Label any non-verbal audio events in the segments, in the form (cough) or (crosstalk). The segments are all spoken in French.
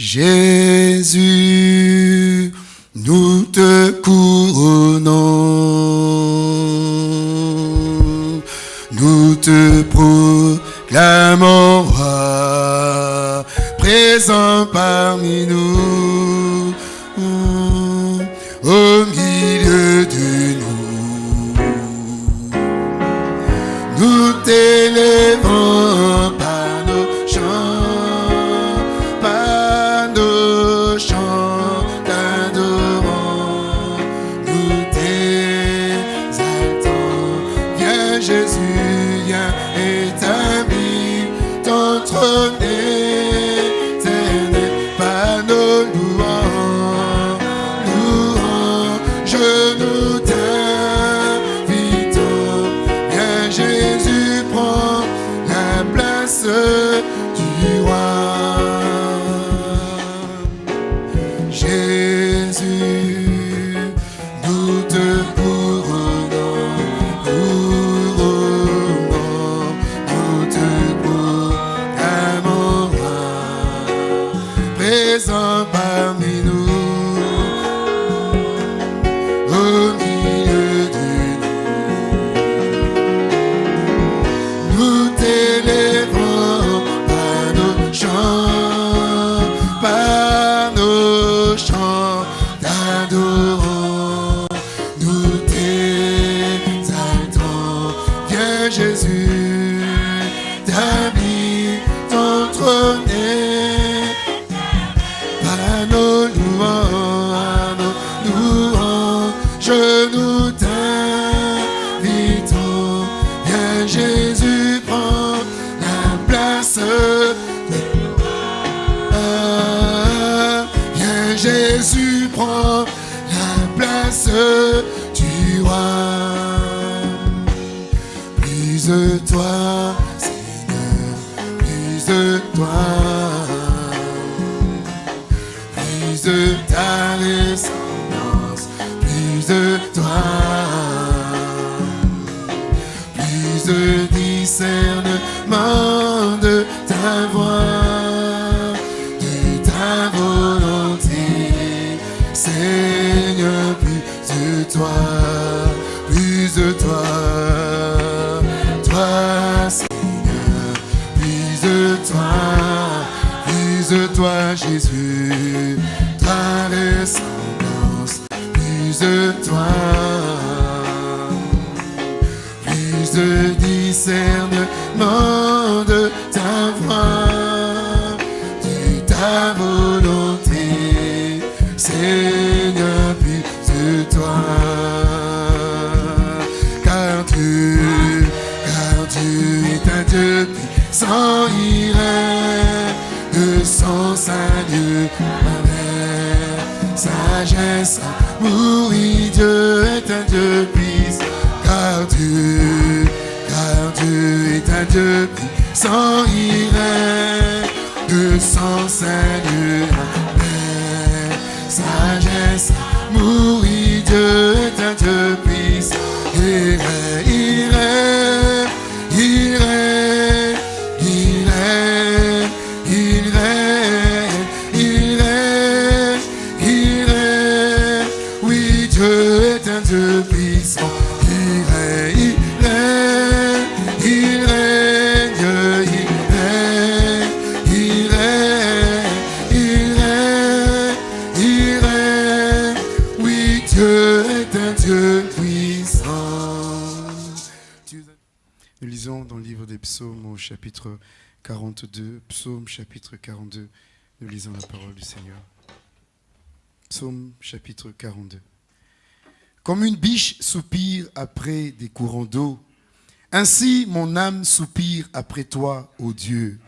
Jésus, nous te couronnons, nous te par nos louanges, nos chapitre 42, psaume chapitre 42, nous lisons la parole du Seigneur. Psaume chapitre 42. Comme une biche soupire après des courants d'eau, ainsi mon âme soupire après toi, ô Dieu.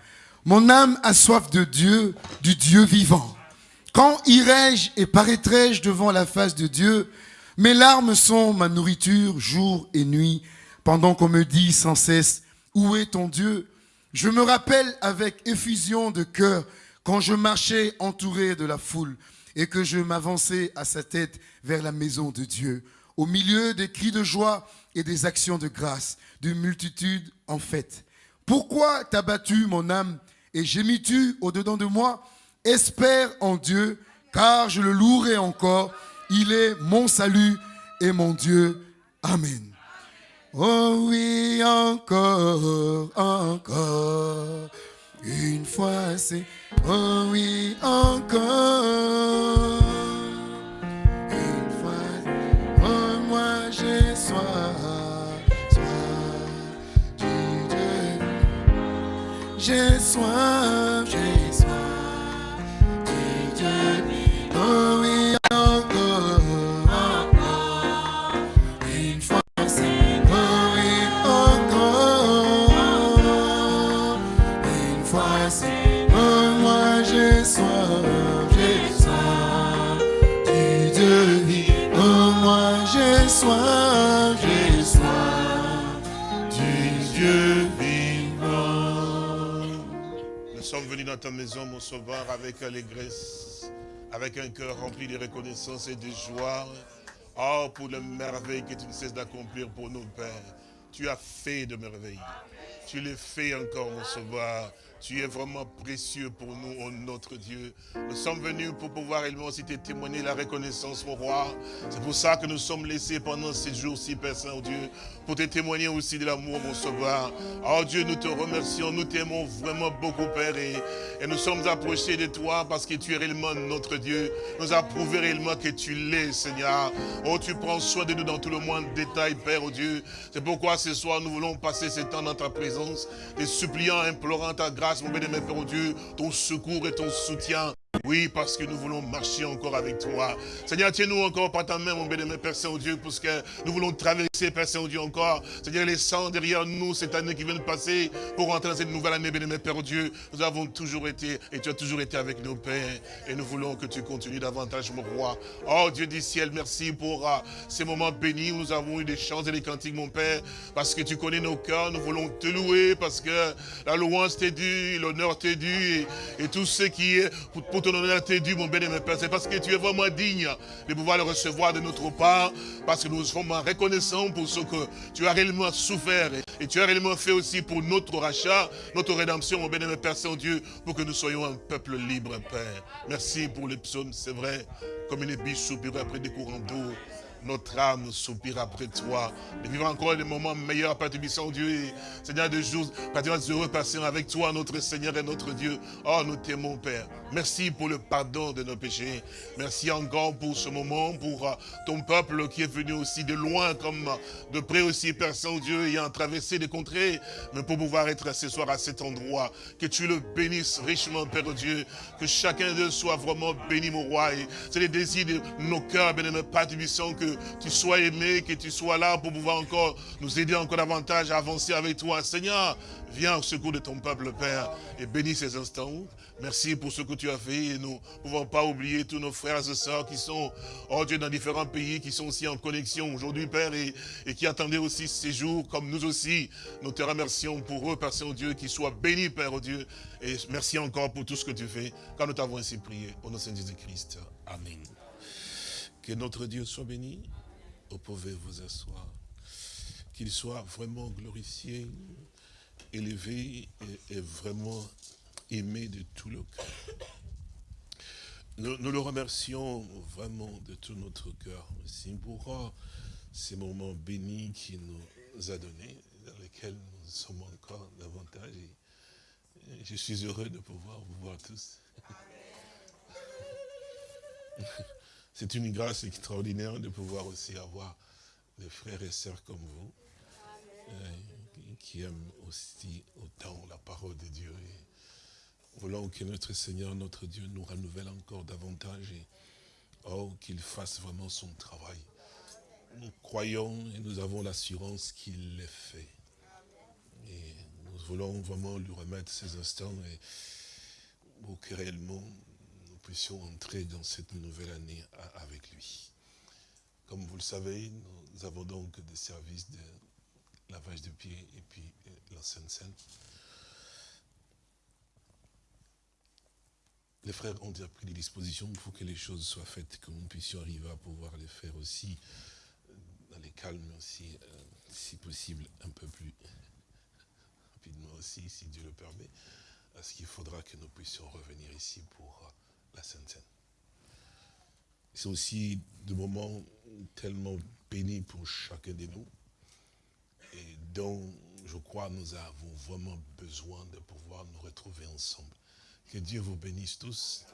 Mon âme a soif de Dieu, du Dieu vivant. Quand irai-je et paraîtrai-je devant la face de Dieu? Mes larmes sont ma nourriture jour et nuit, pendant qu'on me dit sans cesse, où est ton Dieu? Je me rappelle avec effusion de cœur quand je marchais entouré de la foule et que je m'avançais à sa tête vers la maison de Dieu, au milieu des cris de joie et des actions de grâce, d'une multitude en fête. Pourquoi t'as battu mon âme et gémis-tu au-dedans de moi? Espère en Dieu, car je le louerai encore. Il est mon salut et mon Dieu. Amen. Oh oui, encore, encore. Une fois c'est, oh oui, encore. Une fois, oh moi j'ai soif, soif Dieu. J'ai soif, j'ai soif ta maison, mon sauveur, avec allégresse, avec un cœur rempli de reconnaissance et de joie. Oh, pour les merveilles que tu ne cesses d'accomplir pour nous, Père. Tu as fait de merveilles. Tu les fais encore, mon sauveur. Tu es vraiment précieux pour nous, oh notre Dieu. Nous sommes venus pour pouvoir également aussi te témoigner la reconnaissance, mon roi. C'est pour ça que nous sommes laissés pendant ces jours-ci, Père Saint-Dieu, pour te témoigner aussi de l'amour, mon sauveur. Oh Dieu, nous te remercions, nous t'aimons vraiment beaucoup, Père, et, nous sommes approchés de toi parce que tu es réellement notre Dieu. Nous prouvé réellement que tu l'es, Seigneur. Oh, tu prends soin de nous dans tout le moindre détail, Père, oh Dieu. C'est pourquoi ce soir, nous voulons passer ce temps dans ta présence, et suppliant, implorant ta grâce, mon bien-aimé Père, Dieu, ton secours et ton soutien. Oui, parce que nous voulons marcher encore avec toi. Seigneur, tiens-nous encore par ta main, mon bien-aimé Père Saint-Dieu, parce que nous voulons traverser, Père Saint-Dieu, encore. Seigneur, laissant derrière nous cette année qui vient de passer pour rentrer dans cette nouvelle année, bien-aimé Père Dieu. Nous avons toujours été, et tu as toujours été avec nos pères. Et nous voulons que tu continues davantage, mon roi. Oh, Dieu du ciel, merci pour euh, ces moments bénis où nous avons eu des chants et des cantiques, mon Père, parce que tu connais nos cœurs. Nous voulons te louer, parce que la louange t'est due, l'honneur t'est dû, et, et tout ce qui est pour, pour ton honneur t'est dû, mon bien-aimé Père. C'est parce que tu es vraiment digne de pouvoir le recevoir de notre part, parce que nous sommes reconnaissants pour ce que tu as réellement souffert, et, tu as réellement fait aussi pour notre rachat, notre rédemption, mon bien-aimé Père Saint-Dieu, pour que nous soyons un peuple libre, Père. Merci pour les psaumes, c'est vrai, comme une biche soupire après des courants d'eau. Notre âme soupire après toi. De vivre encore des moments meilleurs, Père Tubissant Dieu. Seigneur, de jours, Père heureux passer avec toi, notre Seigneur et notre Dieu. Oh, nous t'aimons, Père. Merci pour le pardon de nos péchés. Merci encore pour ce moment, pour euh, ton peuple qui est venu aussi de loin, comme euh, de près aussi, Père Saint-Dieu, ayant traversé des contrées, mais pour pouvoir être ce soir à cet endroit. Que tu le bénisses richement, Père Dieu. Que chacun d'eux soit vraiment béni, mon roi. C'est les désirs de nos cœurs, bien-aimé Père Tubissant, que tu sois aimé, que tu sois là pour pouvoir encore nous aider encore davantage à avancer avec toi. Seigneur, viens au secours de ton peuple, Père, et bénis ces instants. Merci pour ce que tu as fait et nous ne pouvons pas oublier tous nos frères et sœurs qui sont, oh Dieu, dans différents pays, qui sont aussi en connexion aujourd'hui, Père, et, qui attendaient aussi ces jours, comme nous aussi. Nous te remercions pour eux, Père Saint-Dieu, qu'ils soient bénis, Père, oh Dieu. Et merci encore pour tout ce que tu fais, quand nous t'avons ainsi prié, au nom de Jésus-Christ. Amen. Que notre Dieu soit béni. Vous pouvez vous asseoir. Qu'il soit vraiment glorifié, élevé et, et vraiment aimé de tout le cœur. Nous, nous le remercions vraiment de tout notre cœur aussi pour ces moments bénis qu'il nous a donnés, dans lesquels nous sommes encore davantage. Et je suis heureux de pouvoir vous voir tous. (laughs) C'est une grâce extraordinaire de pouvoir aussi avoir des frères et sœurs comme vous, euh, qui aiment aussi autant la parole de Dieu. Et voulons que notre Seigneur, notre Dieu, nous renouvelle encore davantage et oh, qu'il fasse vraiment son travail. Nous croyons et nous avons l'assurance qu'il l'ait fait. Et nous voulons vraiment lui remettre ces instants et pour que réellement puissions entrer dans cette nouvelle année avec lui. Comme vous le savez, nous avons donc des services de lavage de pieds et puis euh, la Sainte Seine. Les frères ont déjà pris des dispositions pour que les choses soient faites, que nous puissions arriver à pouvoir les faire aussi euh, dans les calmes, aussi, euh, si possible, un peu plus rapidement aussi, si Dieu le permet. Parce qu'il faudra que nous puissions revenir ici pour la Sainte Seine. C'est aussi des moments tellement bénis pour chacun de nous et dont je crois nous avons vraiment besoin de pouvoir nous retrouver ensemble. Que Dieu vous bénisse tous.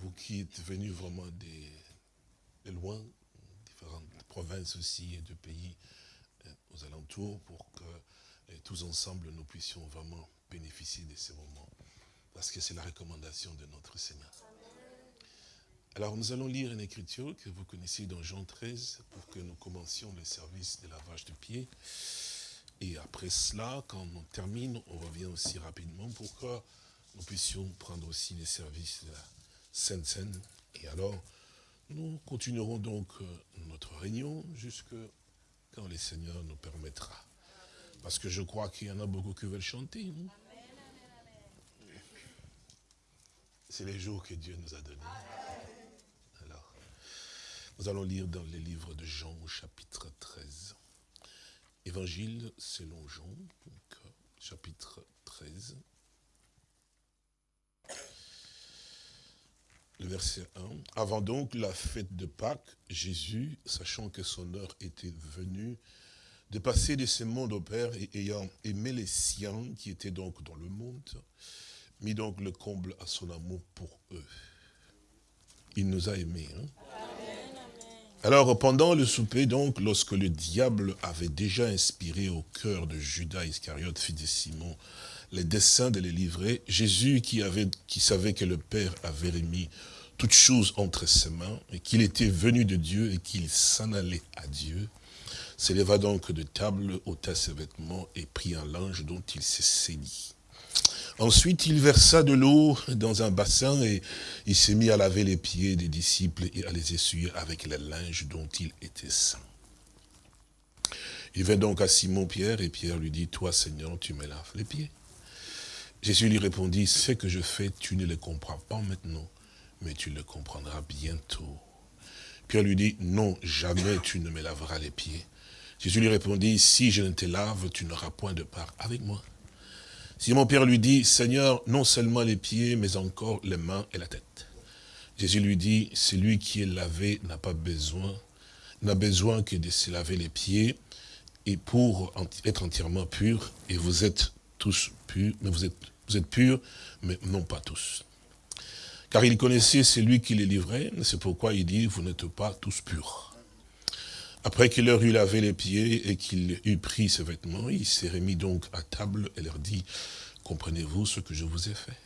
Vous qui êtes venus vraiment de, loin, différentes provinces aussi et de pays euh, aux alentours pour que euh, tous ensemble nous puissions vraiment bénéficier de ces moments. Parce que c'est la recommandation de notre Seigneur. Alors nous allons lire une écriture que vous connaissez dans Jean 13 pour que nous commencions le service de lavage de pieds. Et après cela, quand on termine, on revient aussi rapidement pour que nous puissions prendre aussi les services de la Sainte Seine. Et alors, nous continuerons donc euh, notre réunion jusque quand le Seigneur nous permettra. Parce que je crois qu'il y en a beaucoup qui veulent chanter. C'est les jours que Dieu nous a donnés. Alors, nous allons lire dans les livres de Jean au chapitre 13. Évangile selon Jean, chapitre 13. Le verset 1. Avant donc la fête de Pâques, Jésus, sachant que son heure était venue, de passer de ce monde au Père et ayant aimé les siens qui étaient donc dans le monde, mit donc le comble à son amour pour eux. Il nous a aimés. Hein? Alors, pendant le souper, donc, lorsque le diable avait déjà inspiré au cœur de Judas Iscariote, fils de Simon, les desseins de les livrer, Jésus, qui, avait, qui savait que le Père avait remis toutes choses entre ses mains, et qu'il était venu de Dieu et qu'il s'en allait à Dieu, s'éleva donc de table, ôta ses vêtements et prit un linge dont il s'est saigné. Ensuite, il versa de l'eau dans un bassin et il s'est mis à laver les pieds des disciples et à les essuyer avec le linge dont il était saint. Il vint donc à Simon-Pierre et Pierre lui dit, toi Seigneur, tu me laves les pieds. Jésus lui répondit, ce que je fais, tu ne le comprends pas maintenant, mais tu le comprendras bientôt. Pierre lui dit, non, jamais tu ne me laveras les pieds. Jésus lui répondit, si je ne te lave, tu n'auras point de part avec moi. Simon Pierre lui dit, Seigneur, non seulement les pieds, mais encore les mains et la tête. Jésus lui dit, celui qui est lavé n'a pas besoin, n'a besoin que de se laver les pieds, et pour être entièrement pur, et vous êtes tous purs, mais vous êtes, vous êtes purs, mais non pas tous. Car il connaissait celui qui les livrait, c'est pourquoi il dit, vous n'êtes pas tous purs. Après qu'il leur eut lavé les pieds et qu'il eut pris ses vêtements, il s'est remis donc à table et leur dit, comprenez-vous ce que je vous ai fait?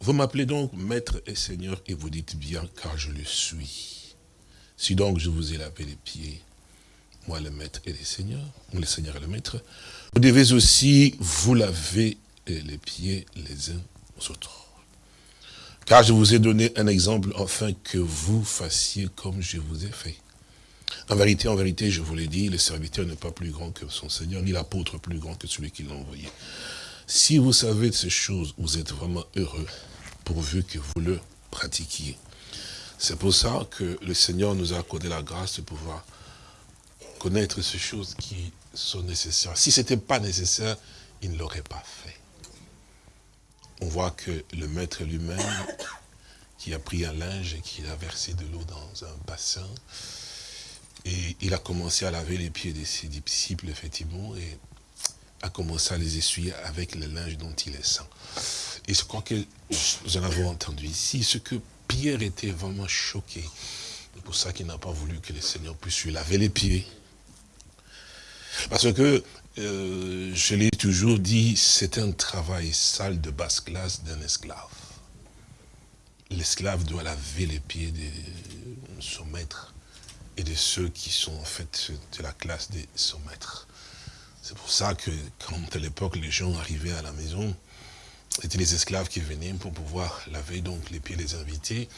Vous m'appelez donc maître et seigneur et vous dites bien car je le suis. Si donc je vous ai lavé les pieds, moi le maître et le seigneur, le seigneur et le maître, vous devez aussi vous laver les pieds les uns aux autres. Car je vous ai donné un exemple afin que vous fassiez comme je vous ai fait. En vérité, en vérité, je vous l'ai dit, le serviteur n'est pas plus grand que son Seigneur, ni l'apôtre plus grand que celui qui l'a envoyé. Si vous savez de ces choses, vous êtes vraiment heureux, pourvu que vous le pratiquiez. C'est pour ça que le Seigneur nous a accordé la grâce de pouvoir connaître ces choses qui sont nécessaires. Si ce n'était pas nécessaire, il ne l'aurait pas fait. On voit que le maître lui-même, qui a pris un linge et qui a versé de l'eau dans un bassin, et il a commencé à laver les pieds de ses disciples, effectivement, et a commencé à les essuyer avec le linge dont il est saint. Et je crois que nous en avons entendu ici, ce que Pierre était vraiment choqué. C'est pour ça qu'il n'a pas voulu que le Seigneur puisse lui laver les pieds. Parce que, euh, je l'ai toujours dit, c'est un travail sale de basse classe d'un esclave. L'esclave doit laver les pieds de son maître et de ceux qui sont en fait de la classe des maîtres. C'est pour ça que quand à l'époque les gens arrivaient à la maison, c'était les esclaves qui venaient pour pouvoir laver donc les pieds des invités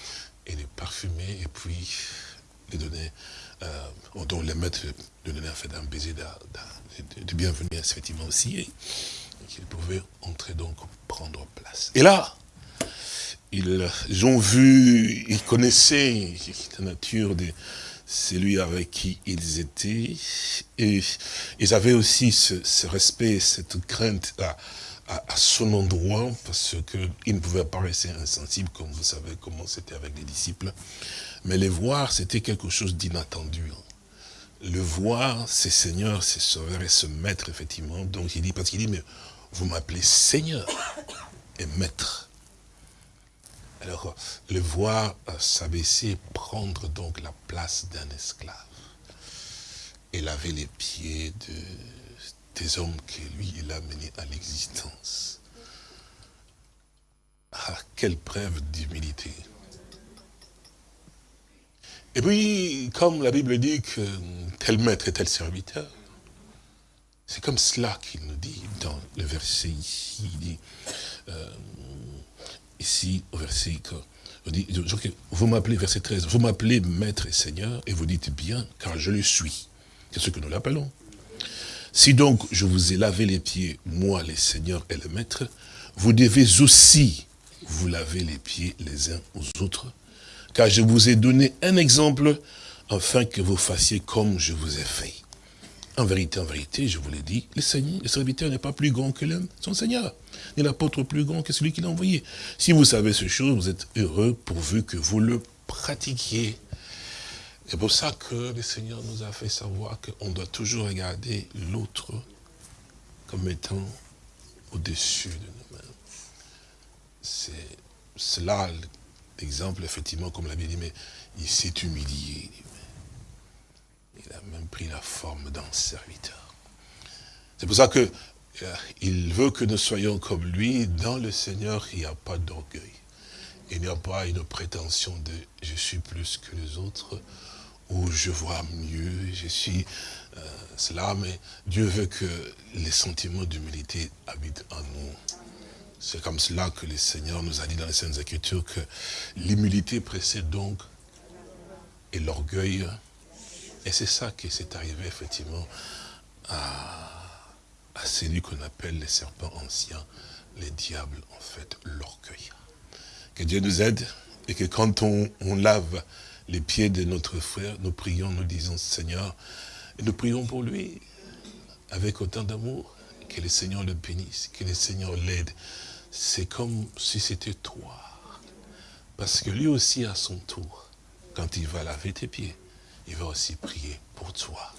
et les parfumer et puis les donner, euh, donc les maîtres de donner en fait un baiser de, bienvenue effectivement aussi et, qu'ils pouvaient entrer donc prendre place. Et là, ils ont vu, ils connaissaient la nature des, celui avec qui ils étaient. Et ils avaient aussi ce, respect, cette crainte à, son endroit, parce qu'il ne pouvait pas rester insensible, comme vous savez comment c'était avec les disciples. Mais les voir, c'était quelque chose d'inattendu. Hein. Le voir, c'est Seigneur, c'est Sauveur et ce Maître, effectivement. Donc il dit, parce qu'il dit, mais vous m'appelez Seigneur et Maître. Alors, le voir euh, s'abaisser, prendre donc la place d'un esclave et laver les pieds de, des hommes que lui, il a menés à l'existence. Ah, quelle preuve d'humilité. Et puis, comme la Bible dit que tel maître est tel serviteur, c'est comme cela qu'il nous dit dans le verset ici. Il dit, euh, ici, au verset, vous m'appelez, verset 13, vous m'appelez maître et seigneur, et vous dites bien, car je le suis. C'est ce que nous l'appelons. Si donc je vous ai lavé les pieds, moi, les seigneurs et le maître, vous devez aussi vous laver les pieds les uns aux autres, car je vous ai donné un exemple afin que vous fassiez comme je vous ai fait. En vérité, en vérité, je vous l'ai dit, le Seigneur, le serviteur n'est pas plus grand que son Seigneur, ni l'apôtre plus grand que celui qui l'a envoyé. Si vous savez ce chose, vous êtes heureux pourvu que vous le pratiquiez. C'est pour ça que le Seigneur nous a fait savoir qu'on doit toujours regarder l'autre comme étant au-dessus de nous-mêmes. C'est cela l'exemple, effectivement, comme l'a dit, mais il s'est humilié. Il a même pris la forme d'un serviteur. C'est pour ça que euh, il veut que nous soyons comme lui. Dans le Seigneur, il n'y a pas d'orgueil. Il n'y a pas une prétention de « je suis plus que les autres » où je vois mieux, je suis euh, cela, mais Dieu veut que les sentiments d'humilité habitent en nous. C'est comme cela que le Seigneur nous a dit dans les Saintes Écritures que l'humilité précède donc et l'orgueil. Et c'est ça qui s'est arrivé effectivement à, celui qu'on appelle les serpents anciens, les diables, en fait, l'orgueil. Que Dieu nous aide et que quand on, on lave les pieds de notre frère, nous prions, nous disons Seigneur, et nous prions pour lui avec autant d'amour, que le Seigneur le bénisse, que le Seigneur l'aide. C'est comme si c'était toi. Parce que lui aussi, à son tour, quand il va laver tes pieds, il va aussi prier pour toi.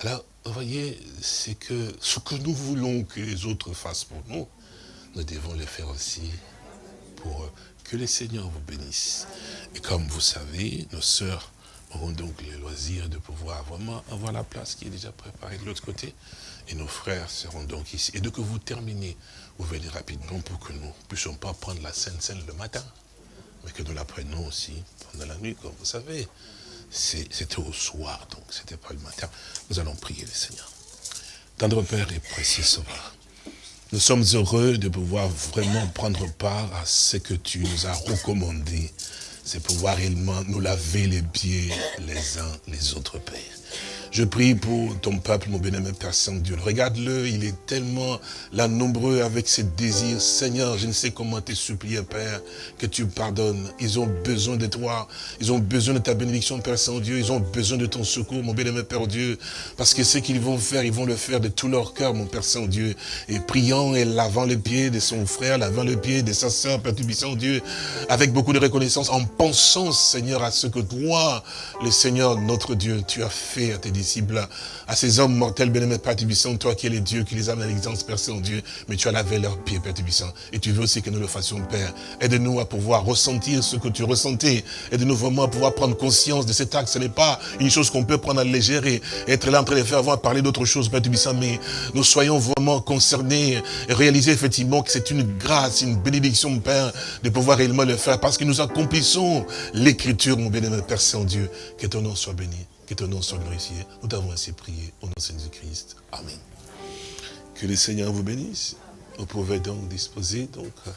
Alors, vous voyez, c'est que ce que nous voulons que les autres fassent pour nous, nous devons le faire aussi pour. Que le Seigneur vous bénisse. Et comme vous savez, nos sœurs auront donc le loisir de pouvoir vraiment avoir la place qui est déjà préparée de l'autre côté. Et nos frères seront donc ici. Et dès que vous terminez, vous venez rapidement pour que nous ne puissions pas prendre la scène scène le matin, mais que nous la prenions aussi pendant la nuit, comme vous savez. C'était au soir, donc c'était pas le matin. Nous allons prier le Seigneur. Tendre Père et précieux Sauveur, nous sommes heureux de pouvoir vraiment prendre part à ce que tu nous as recommandé. C'est pouvoir réellement nous laver les pieds les uns les autres, Père. Je prie pour ton peuple, mon bien-aimé Père Saint-Dieu. Regarde-le, il est tellement là nombreux avec ses désirs. Seigneur, je ne sais comment te supplier, Père, que tu pardonnes. Ils ont besoin de toi. Ils ont besoin de ta bénédiction, Père Saint-Dieu. Ils ont besoin de ton secours, mon bien-aimé Père Dieu. Parce que ce qu'ils vont faire, ils vont le faire de tout leur cœur, mon Père Saint-Dieu. Et priant et lavant les pieds de son frère, lavant le pied de sa sœur, Père Saint-Dieu, avec beaucoup de reconnaissance, en pensant, Seigneur, à ce que toi, le Seigneur, notre Dieu, tu as fait à tes disciples, à ces hommes mortels, bien-aimés, Père Tubissant, toi qui es le Dieu qui les amène à l'existence, Père Saint-Dieu, mais tu as lavé leurs pieds, Père Tubissant, et tu veux aussi que nous le fassions, Père. Aide-nous à pouvoir ressentir ce que tu ressentais, aide-nous vraiment à pouvoir prendre conscience de cet acte. Ce n'est pas une chose qu'on peut prendre à légère et être là en train de faire avoir parler d'autre chose, Père Tubissant, mais nous soyons vraiment concernés et réaliser effectivement que c'est une grâce, une bénédiction, Père, de pouvoir réellement le faire, parce que nous accomplissons l'écriture, mon bien-aimé Père Saint-Dieu, que ton nom soit béni. Que ton nom soit glorifié. Nous t'avons ainsi prié au nom de Jésus-Christ. Amen. Que le Seigneur vous bénisse. Vous pouvez donc disposer, donc, euh,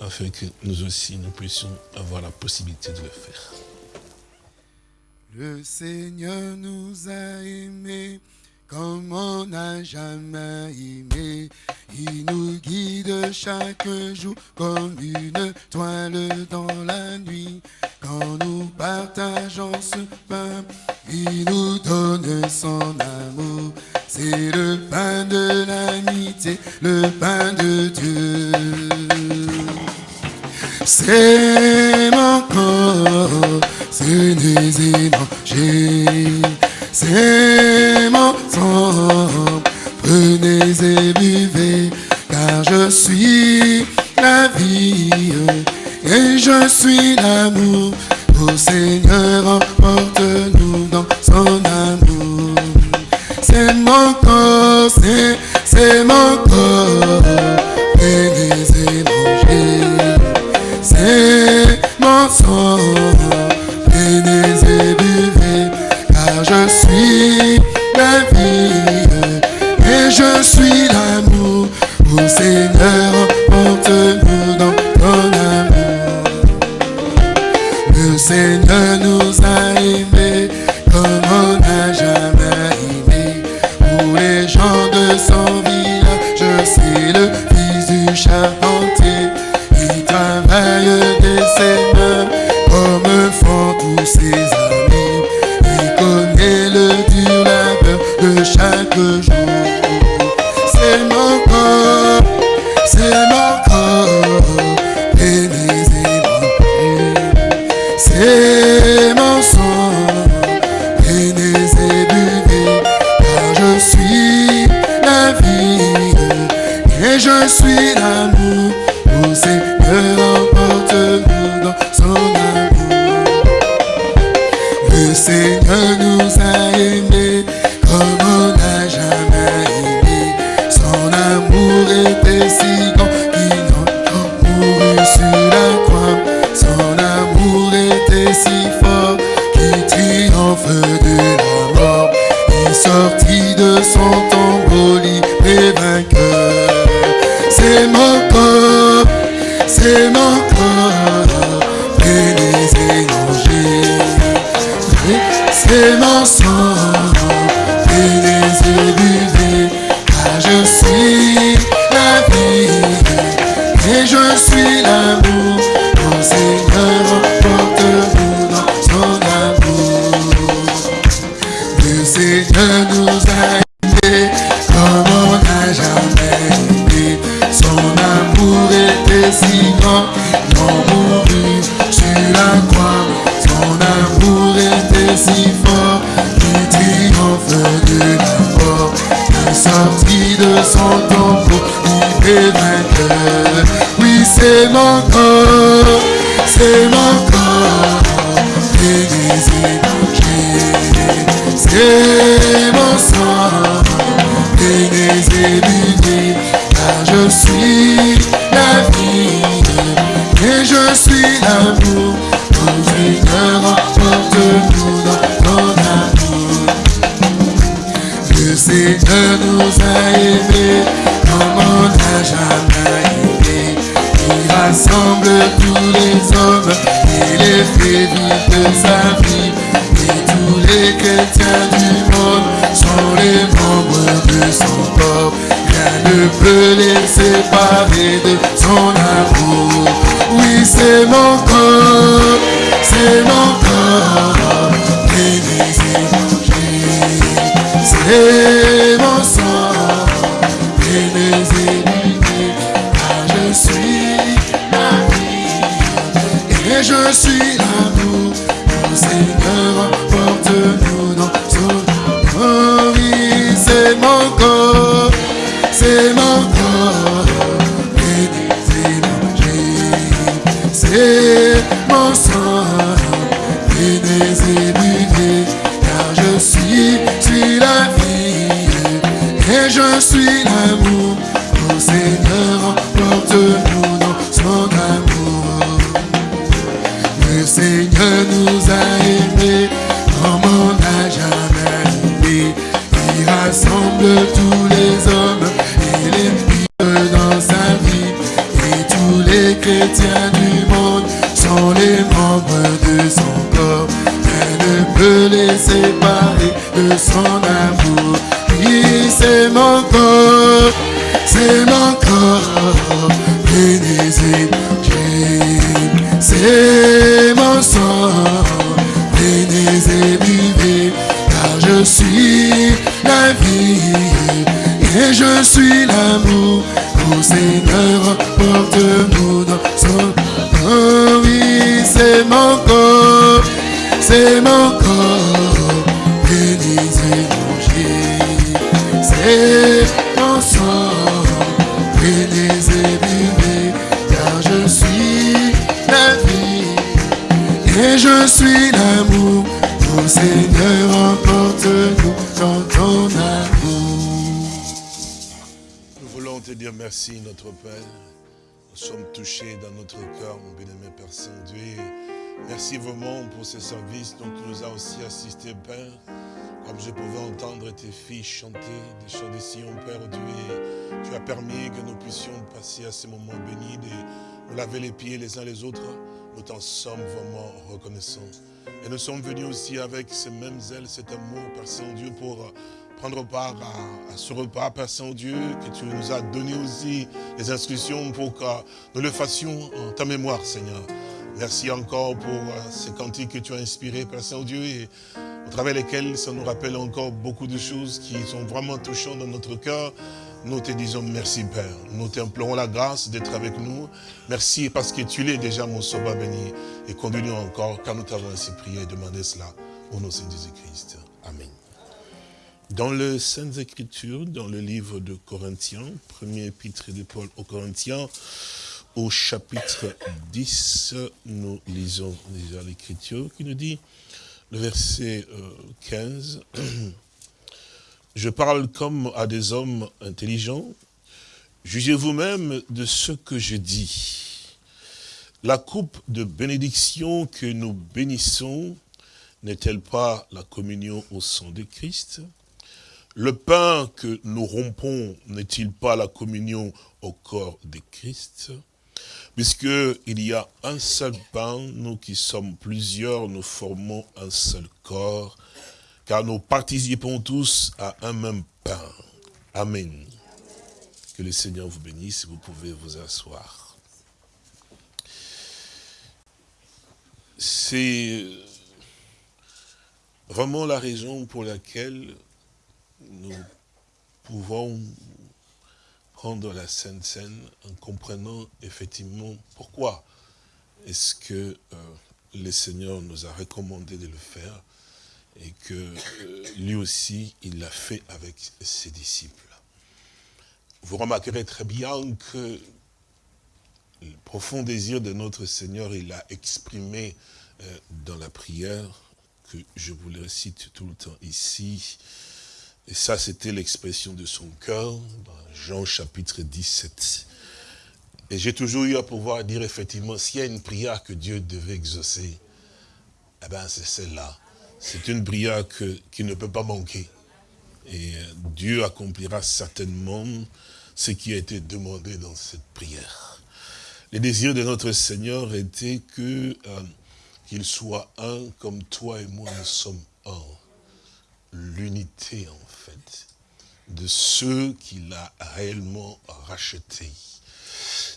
afin que nous aussi, nous puissions avoir la possibilité de le faire. Le Seigneur nous a aimés comme on n'a jamais aimé. Il nous guide chaque jour comme une toile dans la nuit. Quand nous partageons ce pain, il nous donne son amour. c'est le pain de l'amitié, le pain de Dieu. C'est mon corps, c'est des c'est c'est je suis la Père. Nous sommes touchés dans notre cœur, mon bien-aimé Père Saint-Dieu. Merci vraiment pour ce service dont tu nous as aussi assisté, Père. Comme je pouvais entendre tes filles chanter des chants de Sion, Père Dieu, tu as permis que nous puissions passer à ce moment béni, de nous laver les pieds les uns les autres. Nous t'en sommes vraiment reconnaissants. Et nous sommes venus aussi avec ces mêmes ailes, cet amour, Père Saint-Dieu, pour prendre part à, ce repas, Père Saint-Dieu, que tu nous as donné aussi les instructions pour que nous le fassions en ta mémoire, Seigneur. Merci encore pour euh, ces cantiques que tu as inspirés, Père Saint-Dieu, et au travers lesquels ça nous rappelle encore beaucoup de choses qui sont vraiment touchantes dans notre cœur. Nous te disons merci, Père. Nous t'implorons la grâce d'être avec nous. Merci parce que tu l'es déjà, mon sauveur béni. Et conduis-nous encore, car nous t'avons ainsi prié et demandé cela au nom de Jésus-Christ. Dans les Saintes Écritures, dans le livre de Corinthiens, premier épître de Paul aux Corinthiens, au chapitre 10, nous lisons déjà l'Écriture qui nous dit, le verset euh, 15, Je parle comme à des hommes intelligents, jugez vous-même de ce que je dis. La coupe de bénédiction que nous bénissons n'est-elle pas la communion au sang de Christ? Le pain que nous rompons n'est-il pas la communion au corps de Christ? Puisqu'il y a un seul pain, nous qui sommes plusieurs, nous formons un seul corps, car nous participons tous à un même pain. Amen. Que le Seigneur vous bénisse, vous pouvez vous asseoir. C'est vraiment la raison pour laquelle nous pouvons prendre la Sainte Seine en comprenant effectivement pourquoi est-ce que euh, le Seigneur nous a recommandé de le faire et que euh, lui aussi, il l'a fait avec ses disciples. Vous remarquerez très bien que le profond désir de notre Seigneur, il l'a exprimé euh, dans la prière, que je vous le récite tout le temps ici. Et ça, c'était l'expression de son cœur, dans Jean chapitre 17. Et j'ai toujours eu à pouvoir dire, effectivement, s'il y a une prière que Dieu devait exaucer, eh bien, c'est celle-là. C'est une prière qui ne peut pas manquer. Et Dieu accomplira certainement ce qui a été demandé dans cette prière. Les désirs de notre Seigneur était que euh, qu'il soit un comme toi et moi nous sommes un. L'unité en fait de ceux qu'il a réellement rachetés.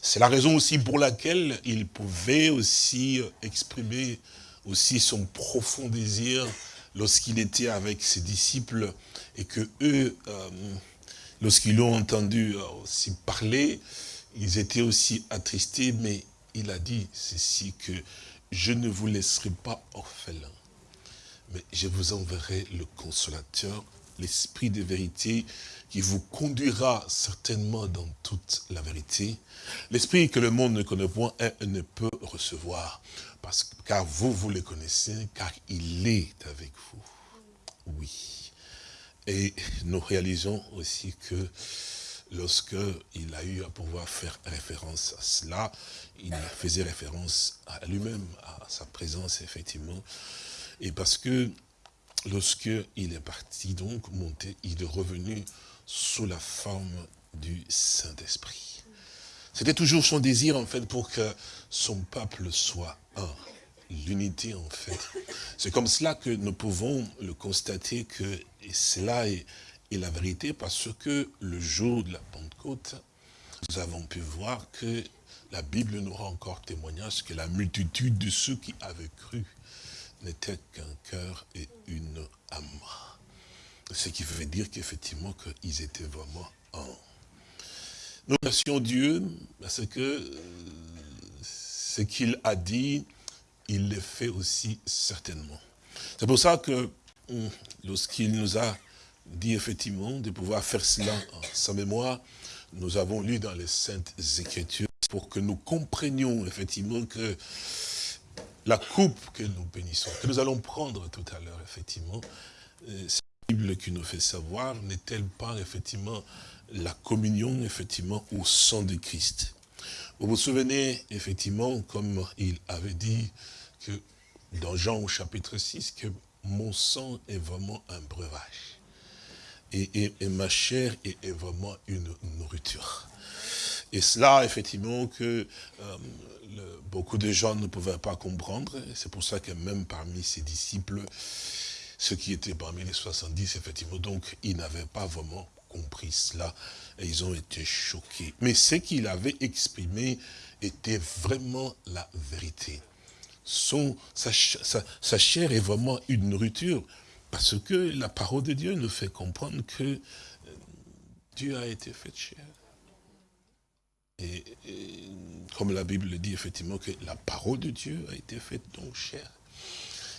C'est la raison aussi pour laquelle il pouvait aussi exprimer aussi son profond désir lorsqu'il était avec ses disciples et que eux, euh, lorsqu'ils l'ont entendu aussi parler, ils étaient aussi attristés, mais il a dit ceci que je ne vous laisserai pas orphelins, mais je vous enverrai le consolateur, l'esprit de vérité qui vous conduira certainement dans toute la vérité. L'esprit que le monde ne connaît point et ne peut recevoir. Parce, car vous, vous le connaissez, car il est avec vous. Oui. Et nous réalisons aussi que lorsque il a eu à pouvoir faire référence à cela, il faisait référence à lui-même, à sa présence, effectivement. Et parce que lorsque il est parti, donc, monter, il est revenu sous la forme du Saint-Esprit. C'était toujours son désir, en fait, pour que son peuple soit un. L'unité, en fait. C'est comme cela que nous pouvons le constater que cela est la vérité, parce que le jour de la Pentecôte, nous avons pu voir que la Bible nous rend encore témoignage que la multitude de ceux qui avaient cru n'était qu'un cœur et une âme. Ce qui veut dire qu'effectivement, qu'ils étaient vraiment un. nous remercions Dieu parce que euh, ce qu'il a dit, il le fait aussi certainement. C'est pour ça que hum, lorsqu'il nous a dit effectivement de pouvoir faire cela en sa mémoire, nous avons lu dans les Saintes Écritures pour que nous comprenions effectivement que la coupe que nous bénissons, que nous allons prendre tout à l'heure, effectivement, euh, c'est la Bible qui nous fait savoir, n'est-elle pas effectivement la communion, effectivement, au sang de Christ? Vous vous souvenez, effectivement, comme il avait dit que dans Jean au chapitre 6, que mon sang est vraiment un breuvage. Et, ma chair est, vraiment une nourriture. Et cela, effectivement, que euh, beaucoup de gens ne pouvaient pas comprendre. C'est pour ça que même parmi ses disciples, ceux qui étaient parmi les 70, effectivement, donc, ils n'avaient pas vraiment compris cela et ils ont été choqués. Mais ce qu'il avait exprimé était vraiment la vérité. Son, sa, sa, chair est vraiment une nourriture parce que la parole de Dieu nous fait comprendre que euh, Dieu a été fait chair. Et, comme la Bible le dit effectivement que la parole de Dieu a été faite donc chair.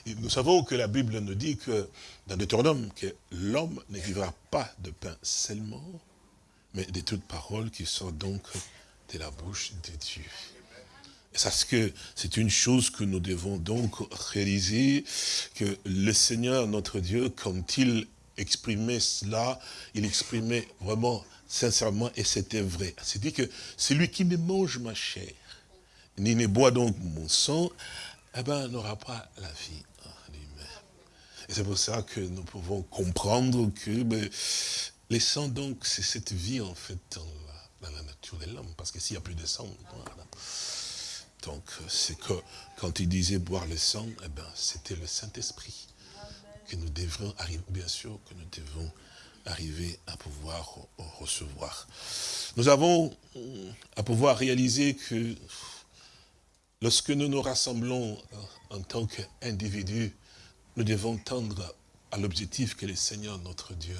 Et nous savons que la Bible nous dit que dans Deutéronome que l'homme ne vivra pas de pain seulement, mais de toute parole qui sort donc de la bouche de Dieu. C'est une chose que nous devons donc réaliser, que le Seigneur, notre Dieu, quand il exprimait cela, il exprimait vraiment sincèrement, et c'était vrai. C'est dit que celui qui ne mange ma chair, ni ne boit donc mon sang, eh ben, n'aura pas la vie en lui-même. Et c'est pour ça que nous pouvons comprendre que ben, les sangs, donc, c'est cette vie, en fait, dans la, nature de l'homme. Parce que s'il n'y a plus de sang, donc, c'est que, quand il disait boire le sang, eh ben, c'était le Saint-Esprit que nous devrions arriver, bien sûr, que nous devons arriver à pouvoir recevoir. Nous avons à pouvoir réaliser que lorsque nous nous rassemblons en tant qu'individus, nous devons tendre à l'objectif que le Seigneur, notre Dieu,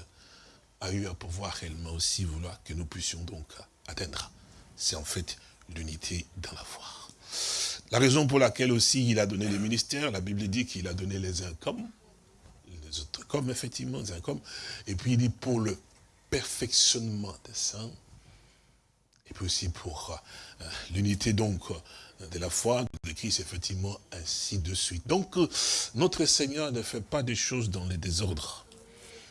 a eu à pouvoir réellement aussi vouloir que nous puissions donc atteindre. C'est en fait l'unité dans la foi. La raison pour laquelle aussi il a donné les ministères, la Bible dit qu'il a donné les uns comme autres comme, effectivement, comme. Et puis il dit pour le perfectionnement des saints, et puis aussi pour euh, l'unité donc euh, de la foi, de Christ, effectivement, ainsi de suite. Donc, euh, notre Seigneur ne fait pas des choses dans les désordres.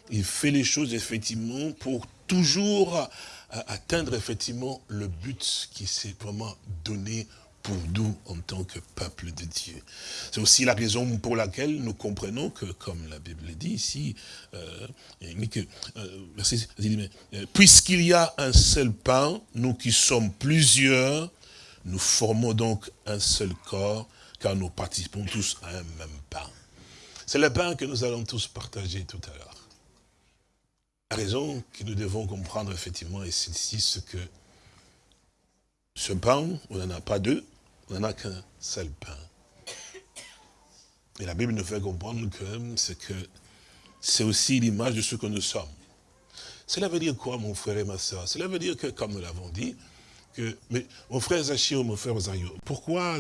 Il fait les choses, effectivement, pour toujours atteindre, effectivement, le but qui s'est vraiment donné pour nous en tant que peuple de Dieu. C'est aussi la raison pour laquelle nous comprenons que, comme la Bible dit ici, euh, euh, euh, puisqu'il y a un seul pain, nous qui sommes plusieurs, nous formons donc un seul corps, car nous participons tous à un même pain. C'est le pain que nous allons tous partager tout à l'heure. La raison que nous devons comprendre effectivement est celle-ci, c'est que ce pain, on n'en a pas deux, on n'en a qu'un seul pain. Et la Bible nous fait comprendre que c'est que c'est aussi l'image de ce que nous sommes. Cela veut dire quoi, mon frère et ma soeur? Cela veut dire que, comme nous l'avons dit, que, mais mon frère Zachio, mon frère Osario, pourquoi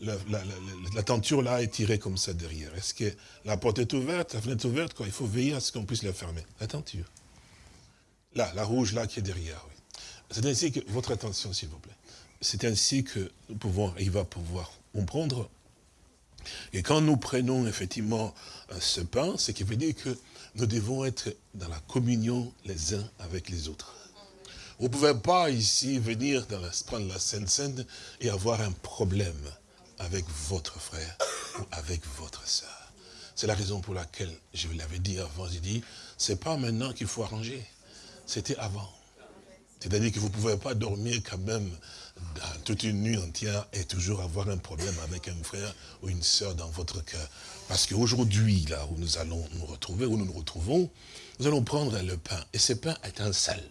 la, tenture là est tirée comme ça derrière? Est-ce que la porte est ouverte, la fenêtre est ouverte quoi? Il faut veiller à ce qu'on puisse la fermer. La tenture. Là, la rouge là qui est derrière, oui. C'est ainsi que, votre attention s'il vous plaît c'est ainsi que nous pouvons il va pouvoir comprendre. Et quand nous prenons effectivement euh, ce pain, ce qui veut dire que nous devons être dans la communion les uns avec les autres. Vous ne pouvez pas ici venir dans la, prendre la Sainte Sainte et avoir un problème avec votre frère ou avec votre soeur. C'est la raison pour laquelle, je vous l'avais dit avant, j'ai dit, c'est pas maintenant qu'il faut arranger, c'était avant. C'est-à-dire que vous ne pouvez pas dormir quand même toute une nuit entière et toujours avoir un problème avec un frère ou une sœur dans votre cœur. Parce qu'aujourd'hui, là où nous allons nous retrouver, où nous nous retrouvons, nous allons prendre le pain. Et ce pain est un sel.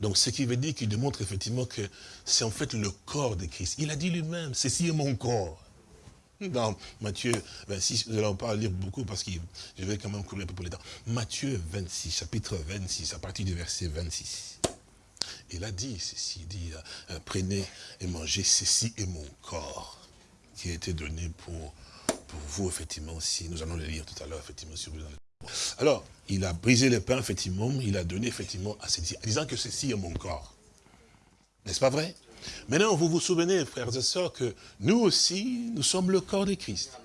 Donc, ce qui veut dire qu'il démontre effectivement que c'est en fait le corps de Christ. Il a dit lui-même, ceci est mon corps. Dans Matthieu 26, nous allons pas lire beaucoup parce que je vais quand même courir un peu pour les temps. Matthieu 26, chapitre 26, à partir du verset 26. Il a dit ceci, il dit, euh, prenez et mangez, ceci est mon corps qui a été donné pour, vous, effectivement, si nous allons le lire tout à l'heure, effectivement, sur Alors, il a brisé le pain, effectivement, il a donné, effectivement, à ses disant que ceci est mon corps. N'est-ce pas vrai? Maintenant, vous vous souvenez, frères et sœurs, que nous aussi, nous sommes le corps de Christ.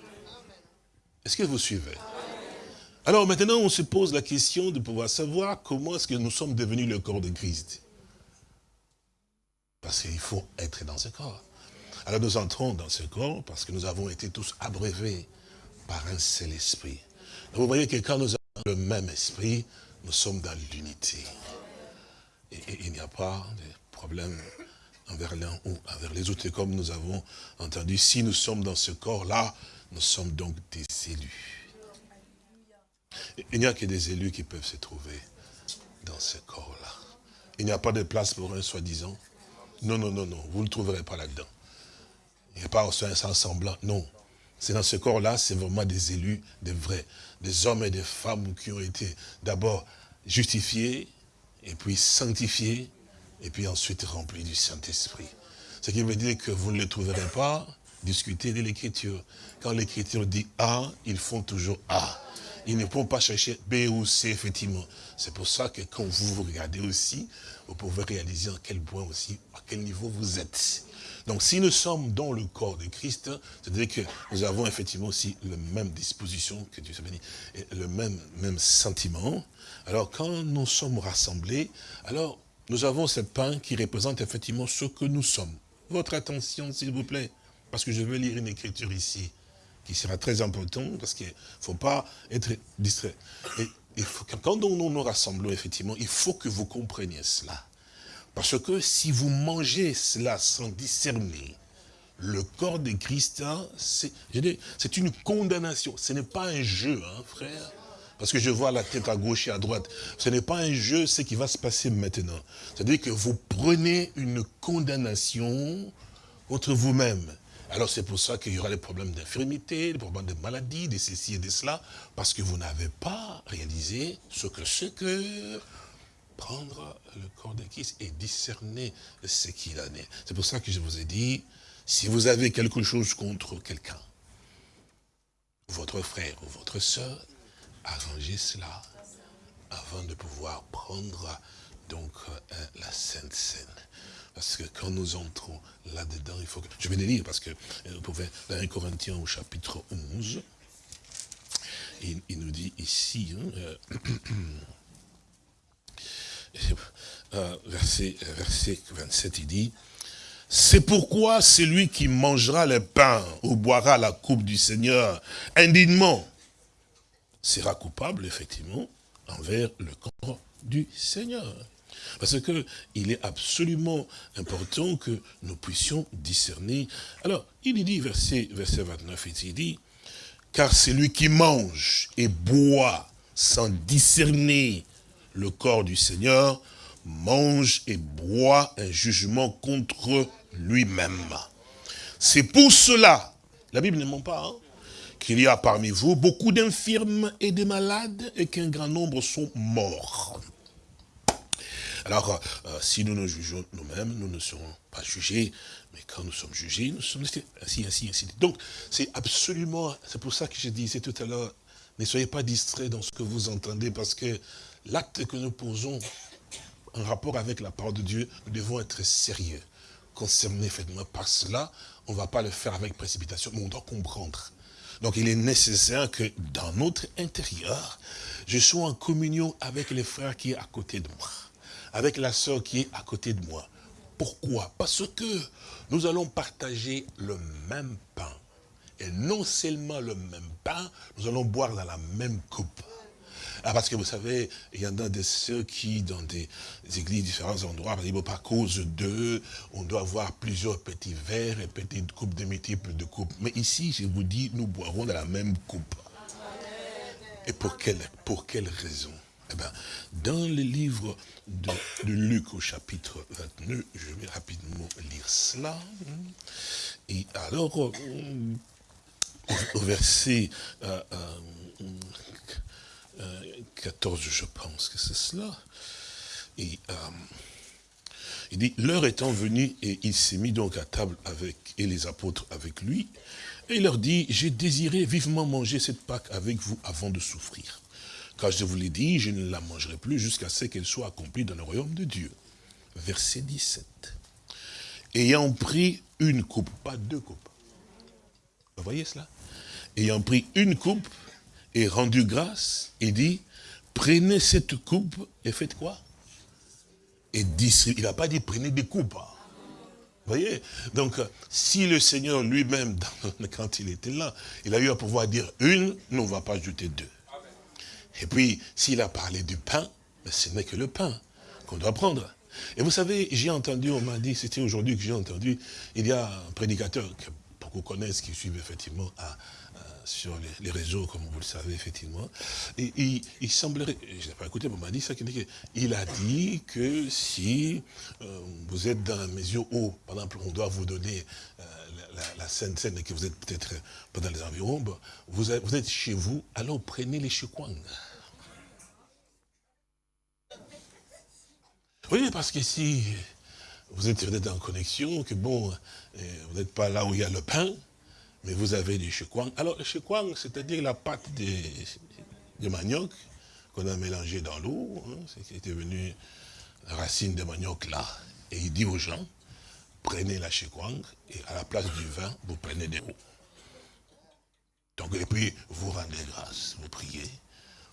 Est-ce que vous suivez? Alors maintenant, on se pose la question de pouvoir savoir comment est-ce que nous sommes devenus le corps de Christ. Parce qu'il faut être dans ce corps. Alors nous entrons dans ce corps parce que nous avons été tous abreuvés par un seul esprit. vous voyez que quand nous avons le même esprit, nous sommes dans l'unité. Et, il n'y a pas de problème envers l'un ou envers les autres. comme nous avons entendu, si nous sommes dans ce corps-là, nous sommes donc des élus. Il n'y a que des élus qui peuvent se trouver dans ce corps-là. Il n'y a pas de place pour un soi-disant. Non, non, non, non, vous ne le trouverez pas là-dedans. Il n'y a pas un semblant, non. C'est dans ce corps-là, c'est vraiment des élus, des vrais, des hommes et des femmes qui ont été d'abord justifiés, et puis sanctifiés, et puis ensuite remplis du Saint-Esprit. Ce qui veut dire que vous ne les trouverez pas discuter de l'écriture. Quand l'écriture dit A, ils font toujours A. Ils ne vont pas chercher B ou C, effectivement. C'est pour ça que quand vous vous regardez aussi, vous pouvez réaliser en quel point aussi, à quel niveau vous êtes. Donc si nous sommes dans le corps de Christ, c'est-à-dire que nous avons effectivement aussi la même disposition, que Dieu béni, et le même, sentiment. Alors quand nous sommes rassemblés, alors nous avons ce pain qui représente effectivement ce que nous sommes. Votre attention, s'il vous plaît, parce que je vais lire une écriture ici, qui sera très importante, parce qu'il ne faut pas être distrait. Quand nous nous rassemblons, effectivement, il faut que vous compreniez cela. Parce que si vous mangez cela sans discerner, le corps de Christ, hein, c'est une condamnation. Ce n'est pas un jeu, hein, frère. Parce que je vois la tête à gauche et à droite. Ce n'est pas un jeu, ce qui va se passer maintenant. C'est-à-dire que vous prenez une condamnation contre vous-même. Alors c'est pour ça qu'il y aura des problèmes d'infirmité, des problèmes de maladie, de ceci et de cela, parce que vous n'avez pas réalisé ce que c'est que prendre le corps de Christ et discerner ce qu'il en est. C'est pour ça que je vous ai dit, si vous avez quelque chose contre quelqu'un, votre frère ou votre soeur, arrangez cela avant de pouvoir prendre donc euh, la Sainte Seine. Parce que quand nous entrons là-dedans, il faut que... Je vais les lire parce que euh, vous pouvez, dans 1 Corinthiens au chapitre 11, il, nous dit ici, hein, euh, (coughs) Euh, verset, verset 27, il dit, c'est pourquoi celui qui mangera le pain ou boira la coupe du Seigneur indignement sera coupable, effectivement, envers le corps du Seigneur. Parce que il est absolument important que nous puissions discerner. Alors, il dit, verset, verset 29, il dit, car celui qui mange et boit sans discerner le corps du Seigneur, mange et boit un jugement contre lui-même. C'est pour cela, la Bible ne ment pas, hein, qu'il y a parmi vous beaucoup d'infirmes et de malades et qu'un grand nombre sont morts. Alors, euh, si nous nous jugeons nous-mêmes, nous ne serons pas jugés, mais quand nous sommes jugés, nous sommes ainsi, ainsi, ainsi. Donc, c'est absolument, c'est pour ça que je disais tout à l'heure, ne soyez pas distraits dans ce que vous entendez, parce que l'acte que nous posons en rapport avec la parole de Dieu, nous devons être sérieux. Concernés effectivement par cela, on ne va pas le faire avec précipitation, mais on doit comprendre. Donc il est nécessaire que dans notre intérieur, je sois en communion avec les frères qui est à côté de moi, avec la sœur qui est à côté de moi. Pourquoi? Parce que nous allons partager le même pain. Et non seulement le même pain, nous allons boire dans la même coupe. Ah, parce que vous savez, il y en a de ceux qui, dans des églises, différents endroits, par exemple, à cause d'eux, on doit avoir plusieurs petits verres et petites coupes de multiples de coupes. Mais ici, je vous dis, nous boirons dans la même coupe. Et pour quelle, pour quelle raison? Eh bien, dans le livre de, Luc au chapitre 29, je vais rapidement lire cela. Et alors, au, verset euh, euh, 14, je pense que c'est cela. Euh, Il dit, l'heure étant venue, et il s'est mis donc à table avec, et les apôtres avec lui, et il leur dit, j'ai désiré vivement manger cette Pâque avec vous avant de souffrir. Car je vous l'ai dit, je ne la mangerai plus jusqu'à ce qu'elle soit accomplie dans le royaume de Dieu. Verset 17. Ayant pris une coupe, pas deux coupes. Vous voyez cela? Ayant pris une coupe et rendu grâce, il dit, prenez cette coupe et faites quoi? Et Il n'a pas dit prenez des coupes. Hein. Vous voyez? Donc, si le Seigneur lui-même, (laughs) quand il était là, il a eu à pouvoir dire une, nous ne va pas ajouter deux. Et puis, s'il a parlé du pain, ce n'est que le pain qu'on doit prendre. Et vous savez, j'ai entendu, on m'a dit, c'était aujourd'hui que j'ai entendu, il y a un prédicateur que beaucoup connaissent, qui suivent effectivement sur les, réseaux, comme vous le savez, effectivement. Et, il semblerait, je n'ai pas écouté, mais on m'a dit ça, il a dit que si euh, vous êtes dans la mesure où, par exemple, on doit vous donner euh, la, scène scène que vous êtes peut-être dans les environs, vous, êtes, vous êtes chez vous, alors prenez les chikwang. Oui, parce que si vous êtes en connexion, que bon, euh, vous n'êtes pas là où il y a le pain, mais vous avez du chikwang. Alors, le chikwang, c'est-à-dire la pâte de, manioc qu'on a mélangé dans l'eau, hein, c'est était venu la racine de manioc là. Et il dit aux gens, prenez la chikwang et à la place du vin, vous prenez des eaux. Donc, et puis, vous rendez grâce, vous priez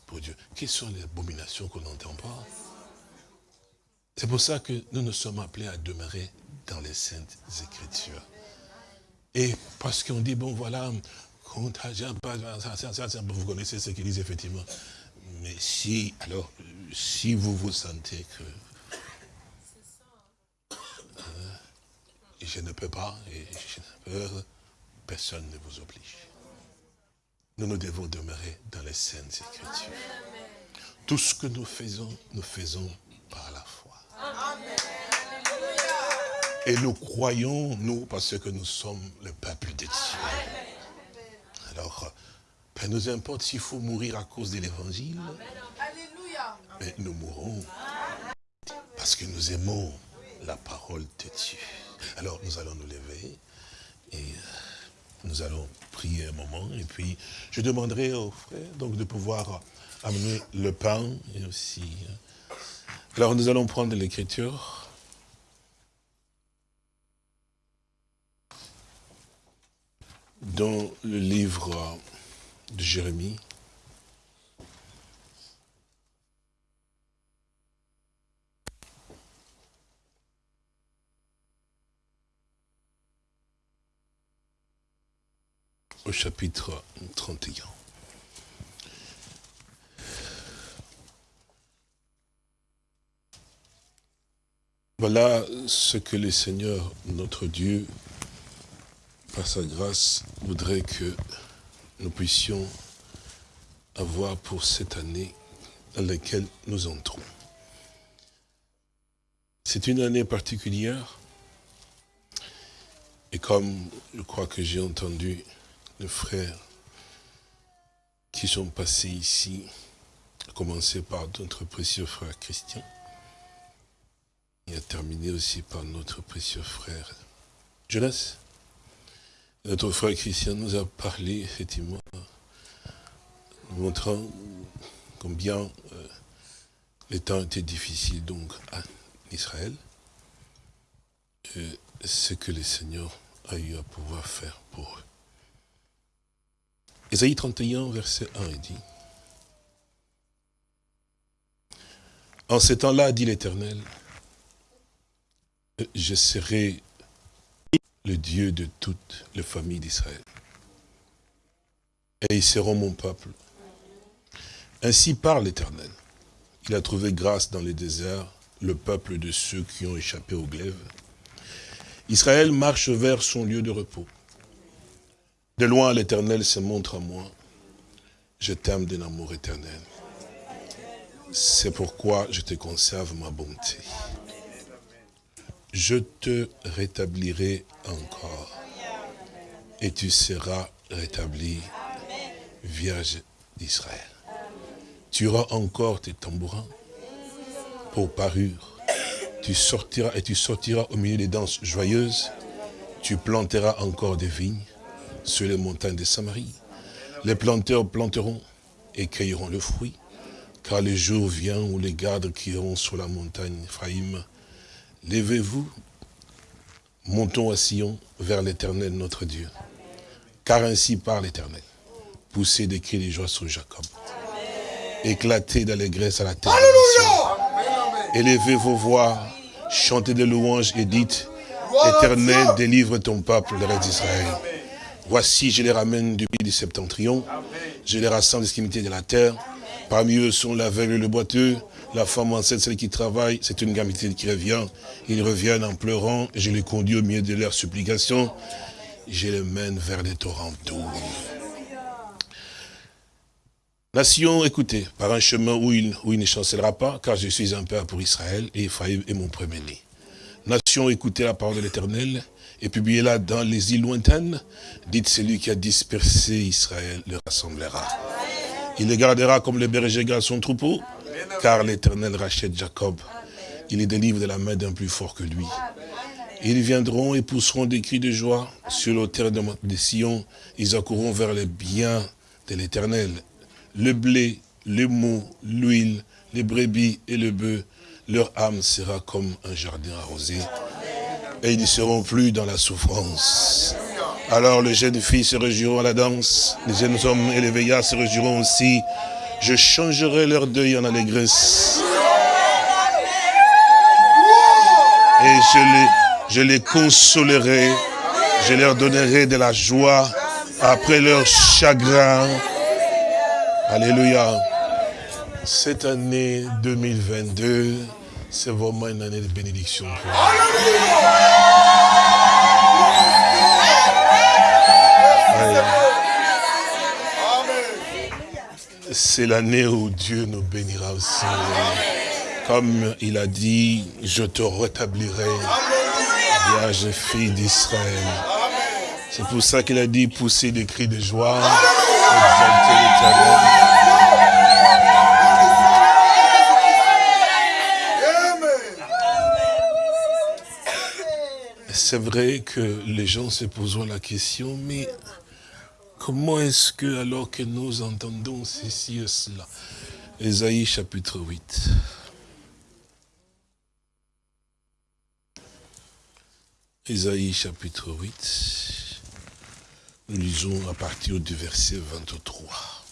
pour Dieu. Quelles sont les abominations qu'on n'entend pas? C'est pour ça que nous nous sommes appelés à demeurer dans les saintes écritures. Et parce qu'on dit, bon voilà, vous connaissez ce qu'ils disent effectivement. Mais si, alors, si vous vous sentez que je ne peux pas, et je ne peux, personne ne vous oblige. Nous, nous devons demeurer dans les scènes écritures. Tout ce que nous faisons, nous faisons par la foi. Et nous croyons, nous, parce que nous sommes le peuple de Dieu. Alors, peu nous importe s'il faut mourir à cause de l'évangile. Mais nous mourrons parce que nous aimons la parole de Dieu. Alors, nous allons nous lever et euh, nous allons prier un moment. Et puis, je demanderai aux frères donc, de pouvoir amener le pain et aussi... Euh, alors, nous allons prendre l'écriture. dans le livre de Jérémie, au chapitre 31. Voilà ce que le Seigneur, notre Dieu, par sa grâce, voudrait que nous puissions avoir pour cette année dans laquelle nous entrons. C'est une année particulière, et comme je crois que j'ai entendu les frères qui sont passés ici, à commencer par notre précieux frère Christian, et à terminer aussi par notre précieux frère Jonas, notre frère Christian nous a parlé, effectivement, montrant combien euh, les temps étaient difficiles donc à Israël, et ce que le Seigneur a eu à pouvoir faire pour eux. Ésaïe 31, verset 1, il dit, En ce temps-là, dit l'Éternel, je serai le Dieu de toutes les familles d'Israël. Et ils seront mon peuple. Ainsi parle l'Éternel. Il a trouvé grâce dans les déserts, le peuple de ceux qui ont échappé au glaive. Israël marche vers son lieu de repos. De loin, l'Éternel se montre à moi. Je t'aime d'un amour éternel. C'est pourquoi je te conserve ma bonté je te rétablirai encore. Et tu seras rétabli, Vierge d'Israël. Tu auras encore tes tambourins pour parure Tu sortiras et tu sortiras au milieu des danses joyeuses. Tu planteras encore des vignes sur les montagnes de Samarie. Les planteurs planteront et cueilleront le fruit. Car le jour vient où les gardes crieront sur la montagne Ephraïm. Levez-vous, montons à Sion vers l'éternel notre Dieu. Car ainsi parle l'éternel. Poussez des cris de joie sur Jacob. Éclatez d'allégresse à la terre. Élevez vos voix, chantez des louanges et dites, Éternel, délivre ton peuple, le reste d'Israël. Voici, je les ramène du pays du septentrion, je les rassemble des de la terre. Parmi eux sont l'aveugle et le boiteux, la femme enceinte, celle qui travaille, c'est une gamité qui revient. Ils reviennent en pleurant, je les conduis au milieu de leurs supplications. Je les mène vers les torrents d'eau. Nation, écoutez, par un chemin où il, ne chancellera pas, car je suis un père pour Israël, et Ephraïm est mon premier-né. Nation, écoutez la parole de l'Éternel, et publiez-la dans les îles lointaines. Dites, celui qui a dispersé Israël le rassemblera. Il les gardera comme le berger garde son troupeau, car l'Éternel rachète Jacob. Il les délivre de la main d'un plus fort que lui. Ils viendront et pousseront des cris de joie sur l'autel de, Sion. Ils accourront vers le bien de l'Éternel le blé, les mots, l'huile, les brebis et le bœuf, leur âme sera comme un jardin arrosé. Et ils ne seront plus dans la souffrance. Alors les jeunes filles se réjouiront à la danse, les jeunes hommes et les veillards se réjouiront aussi. Je changerai leur deuil en allégresse. Et je les, consolerai, je leur donnerai de la joie après leur chagrin. Alléluia. Cette année 2022, c'est vraiment une année de bénédiction pour C'est l'année où Dieu nous bénira aussi. Comme il a dit, je te rétablirai, vierge fille d'Israël. C'est pour ça qu'il a dit, pousser des cris de joie, c'est vrai que les gens se posent la question, mais comment est-ce que, alors que nous entendons ceci et cela? Ésaïe chapitre 8. Ésaïe chapitre 8. Nous lisons à partir du verset 23.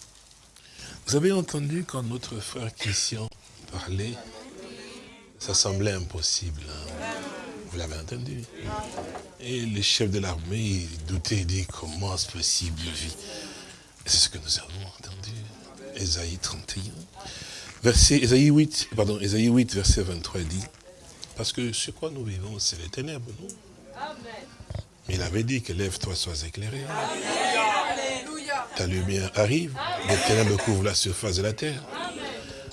Vous avez entendu quand notre frère Christian parlait, ça semblait impossible. Hein? Vous l'avez entendu. Et le chef de l'armée, il doutait, il dit, comment est-ce possible, vie? C'est ce que nous avons entendu. Ésaïe 31. Verset, Ésaïe 8, pardon, Ésaïe 8, verset 23, dit, parce que ce quoi nous vivons, c'est les ténèbres, non? Mais il avait dit que lève-toi, sois éclairé. Ta lumière arrive, les ténèbres couvrent la surface de la terre.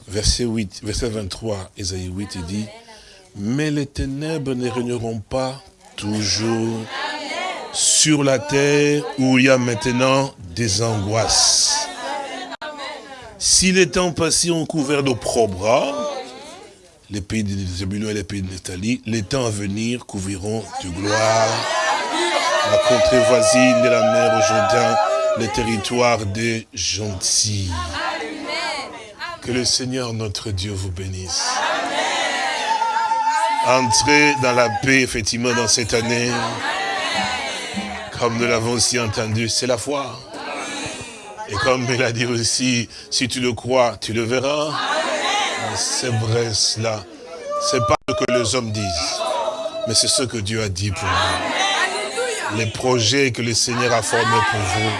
Verset 8, verset 23, Ésaïe 8, il dit, mais les ténèbres ne régneront pas toujours sur la terre où il y a maintenant des angoisses. Si les temps passés ont couvert d'opprobre, les pays de Zébulon et les pays de Nathalie, les temps à venir couvriront de gloire la contrée voisine de la mer au Jourdain, les territoires des gentils. Que le Seigneur notre Dieu vous bénisse. Entrez dans la paix, effectivement, dans cette année. Comme nous l'avons aussi entendu, c'est la foi. Et comme il a dit aussi, si tu le crois, tu le verras. C'est vrai cela. C'est pas ce que les hommes disent, mais c'est ce que Dieu a dit pour vous. Les projets que le Seigneur a formés pour vous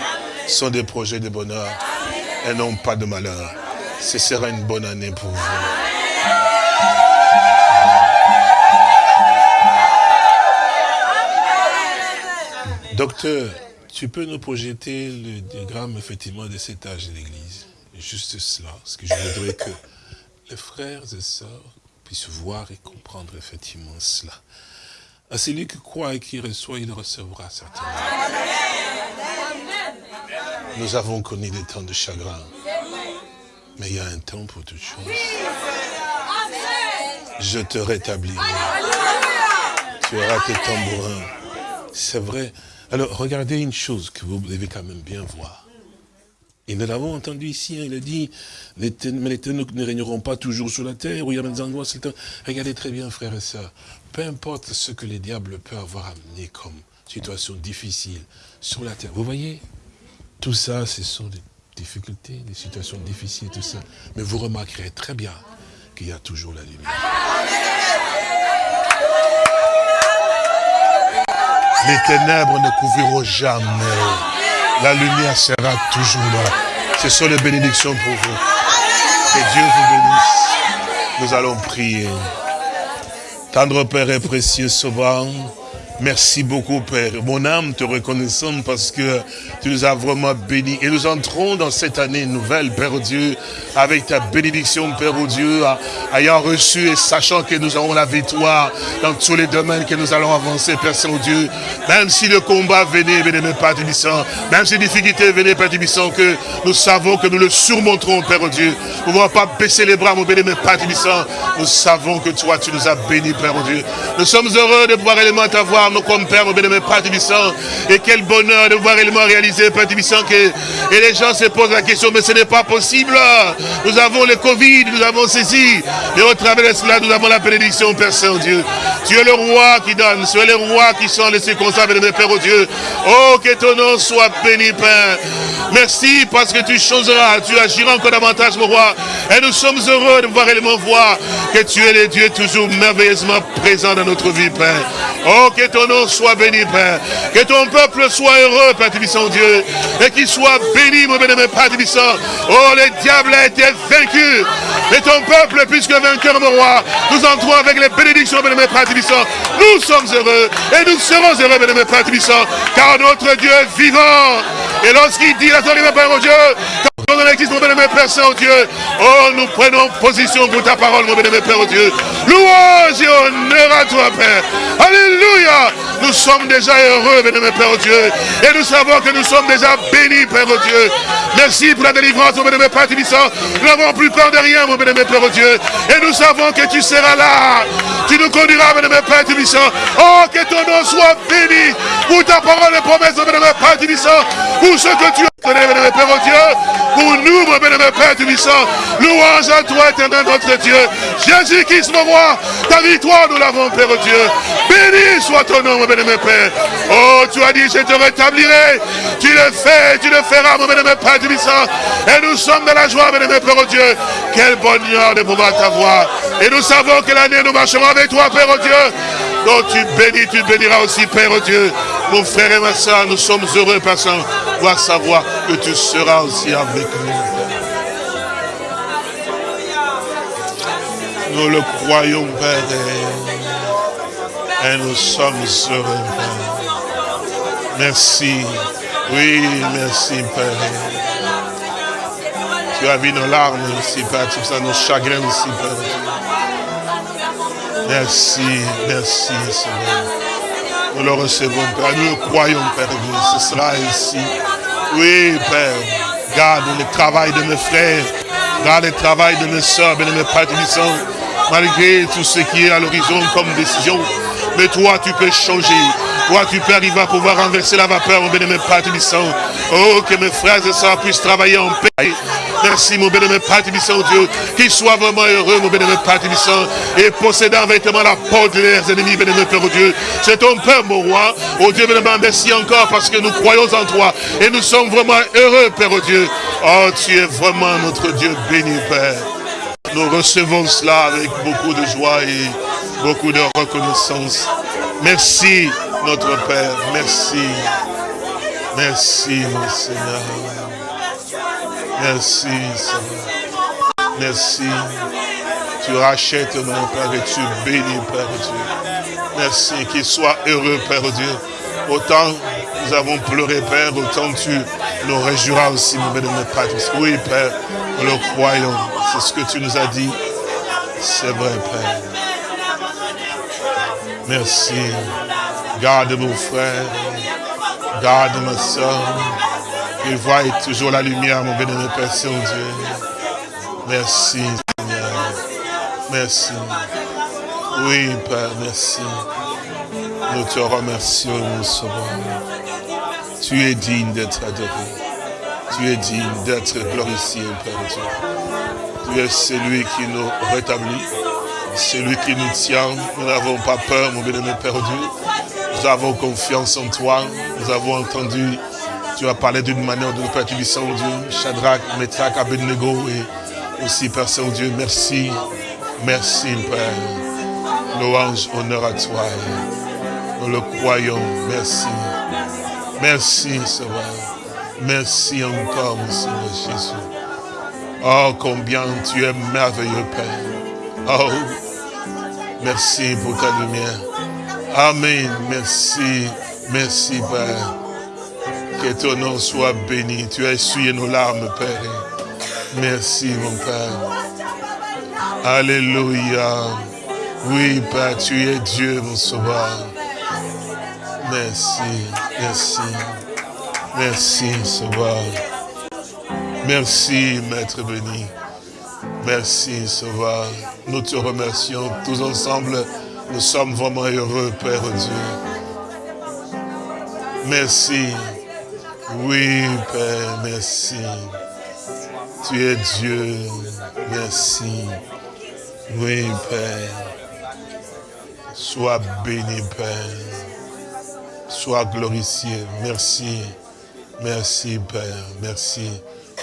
sont des projets de bonheur et non pas de malheur. Ce sera une bonne année pour vous. Docteur, tu peux nous projeter le diagramme effectivement de cet âge de l'Église? Juste cela, parce que je voudrais que les frères et sœurs puissent voir et comprendre effectivement cela. À celui qui croit et qui reçoit, il recevra certainement. Nous avons connu des temps de chagrin, mais il y a un temps pour toutes choses. je te rétablirai. Tu auras tes tambourins. C'est vrai. Alors, regardez une chose que vous devez quand même bien voir. Et nous l'avons entendu ici, hein, il a dit, mais les ténèbres ne régneront pas toujours sur la terre, où il y a des endroits, Regardez très bien, frères et sœurs, peu importe ce que les diables peuvent avoir amené comme situation difficile sur la terre. Vous voyez, tout ça, ce sont des difficultés, des situations difficiles, tout ça. Mais vous remarquerez très bien qu'il y a toujours la lumière. Les ténèbres ne couvriront jamais. La lumière sera toujours là. Ce sont les bénédictions pour vous. Que Dieu vous bénisse. Nous allons prier. Tendre Père et précieux Sauveur, Merci beaucoup, Père. Mon âme te reconnaissant parce que tu nous as vraiment bénis. Et nous entrons dans cette année nouvelle, Père Dieu, avec ta bénédiction, Père Dieu, ayant reçu et sachant que nous avons la victoire dans tous les domaines que nous allons avancer, Père Saint-Dieu. Même si le combat venait, venait Père Tibissant, même si les difficultés venaient, Père Tibissant, que nous savons que nous le surmonterons, Père Dieu. Nous ne pas baisser les bras, mon bénémoine Père Tibissant. Nous savons que toi, tu nous as bénis, Père Dieu. Nous sommes heureux de pouvoir élément comme Père, mon bénémoine Père Tibissant. Et quel bonheur de voir réellement réaliser, Père Tibissant, que et les gens se posent la question, mais ce n'est pas possible. Nous avons le Covid, nous avons ceci. Et au travers de cela, nous avons la bénédiction, Père Saint-Dieu. Tu es le roi qui donne, tu es le roi qui sont les circonstances, bénémoine Père, au Dieu. Oh, que ton nom soit béni, Père. Merci parce que tu choseras, tu agiras encore davantage, mon roi. Et nous sommes heureux de voir réellement voir que tu es le Dieu toujours merveilleusement présent dans notre vie, Père. Oh, que ton nom soit béni, Père. Que ton peuple soit heureux, Père Tibissant Dieu. Et qu'il soit béni, mon bénémoine Père Tibissant. Oh, le diable a été vaincu. Et ton peuple, puisque vainqueur, mon roi, nous entrons avec les bénédictions, bénémoine Père Tibissant. Nous sommes heureux. Et nous serons heureux, bénémoine Père Tibissant. Car notre Dieu est vivant. Et lorsqu'il dit la mon Père, mon Dieu, dans l'église, mon bénémoine Père Saint-Dieu, oh, nous prenons position pour ta parole, mon bénémoine Père, Dieu. Louange et honneur à toi, Père. Alléluia. Nous sommes déjà heureux, bénémoine Père Dieu. Et nous savons que nous sommes déjà bénis, Père Dieu. Merci pour la délivrance, mon bénémoine Père Tibissant. Nous n'avons plus peur de rien, mon bénémoine Père Dieu. Et nous savons que tu seras là. Tu nous conduiras, bénémoine Père Tibissant. Oh, que ton nom soit béni pour ta parole et promesse, mon bénémoine Père Tibissant. Pour ce que tu as Pour nous, mon. Louange à toi, éternel notre Dieu. Jésus-Christ, mon roi. Ta victoire, nous l'avons, Père Dieu. Béni soit ton nom, mon bénémoine Père. Oh, tu as dit, je te rétablirai. Tu le fais, tu le feras, mon bénémoine Père Tibissant. Et nous sommes dans la joie, bénémoine Père Dieu. Quel bonheur de pouvoir t'avoir. Et nous savons que l'année, nous marcherons avec toi, Père Dieu. Donc tu bénis, tu béniras aussi, Père Dieu. Mon frère et ma soeur, nous sommes heureux, Père Saint, voir savoir que tu seras aussi avec nous. Nous le croyons, Père, et nous sommes heureux, Père. Merci. Oui, merci, Père. Tu as vu nos larmes ici, Père. Tu as nos chagrins ici, Père. Merci, merci, Seigneur. Nous le recevons, Père. Nous croyons, Père. Ce sera ainsi. Oui, Père. Garde le travail de mes frères. Garde le travail de mes soeurs, de mes Malgré tout ce qui est à l'horizon comme décision. Mais toi, tu peux changer. Toi, tu peux arriver à pouvoir renverser la vapeur, mon bénémoine Père Oh, que mes frères et sœurs puissent travailler en paix. Merci, mon bénémoine Père Dieu. Qu'ils soient vraiment heureux, mon bénémoine Père. Et possédant vêtement la porte de leurs ennemis, bénémoine Père, Dieu. C'est ton Père, mon roi. Oh Dieu, bénémoine, merci encore parce que nous croyons en toi. Et nous sommes vraiment heureux, Père, oh Dieu. Oh, tu es vraiment notre Dieu béni, Père. Nous recevons cela avec beaucoup de joie et beaucoup de reconnaissance. Merci, notre Père. Merci. Merci, mon Seigneur. Merci, Seigneur. Merci. Tu rachètes, mon Père, et tu bénis, Père Dieu. Merci. Qu'il soit heureux, Père Dieu. Autant nous avons pleuré, Père, autant tu nous réjouiras aussi, mon Père. Oui, Père, nous le croyons. C'est ce que tu nous as dit. C'est vrai, Père. Merci. Garde mon frère. Garde ma soeur. Il voit toujours la lumière, mon bénémoine Père Saint-Dieu. Merci, Seigneur. Merci. Oui, Père, merci. Nous te remercions, mon Sauveur. Tu es digne d'être adoré. Tu es digne d'être glorifié, Père Dieu. Tu es celui qui nous rétablit, celui qui nous tient. Nous n'avons pas peur, mon bien-aimé Père Dieu. Nous avons confiance en toi. Nous avons entendu, tu as parlé d'une manière de Père, tu dis, Saint-Dieu, Shadrach, Methach, Abednego, et aussi, Père Saint-Dieu, merci. Merci, Père. Louange, honneur à toi. Nous le croyons. Merci. Merci, Sauveur. Merci encore, mon Seigneur Jésus. Oh, combien tu es merveilleux, Père. Oh, merci pour ta lumière. Amen. Merci. Merci, Père. Que ton nom soit béni. Tu as essuyé nos larmes, Père. Merci, mon Père. Alléluia. Oui, Père, tu es Dieu, mon sauveur. Merci, merci. Merci, sauveur. Merci, Maître béni. Merci, sauveur. Nous te remercions tous ensemble. Nous sommes vraiment heureux, Père Dieu. Merci. Oui, Père, merci. Tu es Dieu. Merci. Oui, Père. Sois béni, Père. Sois glorifié. Merci. Merci, Père. Merci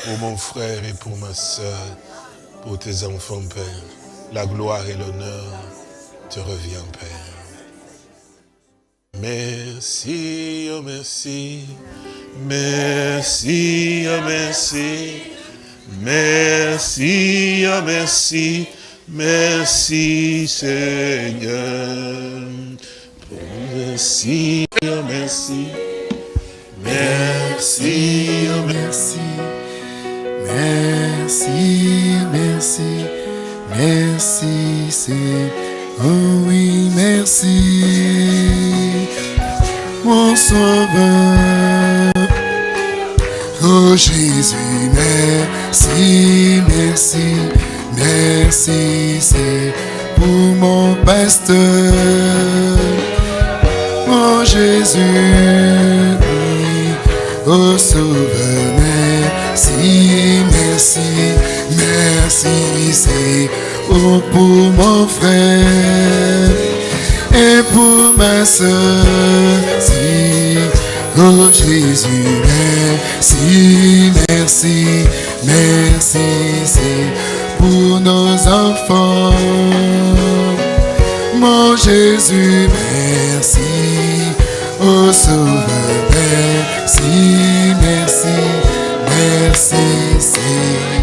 pour mon frère et pour ma soeur, pour tes enfants, Père. La gloire et l'honneur te revient, Père. Merci, oh merci, merci, oh merci, merci, oh merci, merci Seigneur. Merci, oh merci, merci, oh merci, merci, merci, merci, c'est, oh oui, merci, mon sauveur. Oh Jésus, merci, merci, merci, c'est pour mon pasteur. Oh Jésus, oui, oh Sauveur, merci, merci, merci, c'est pour mon frère et pour ma soeur. Si, oh Jésus, merci, merci, merci, c'est pour nos enfants. Mon Jésus, merci. Oh Sauveur, merci, merci, merci, c'est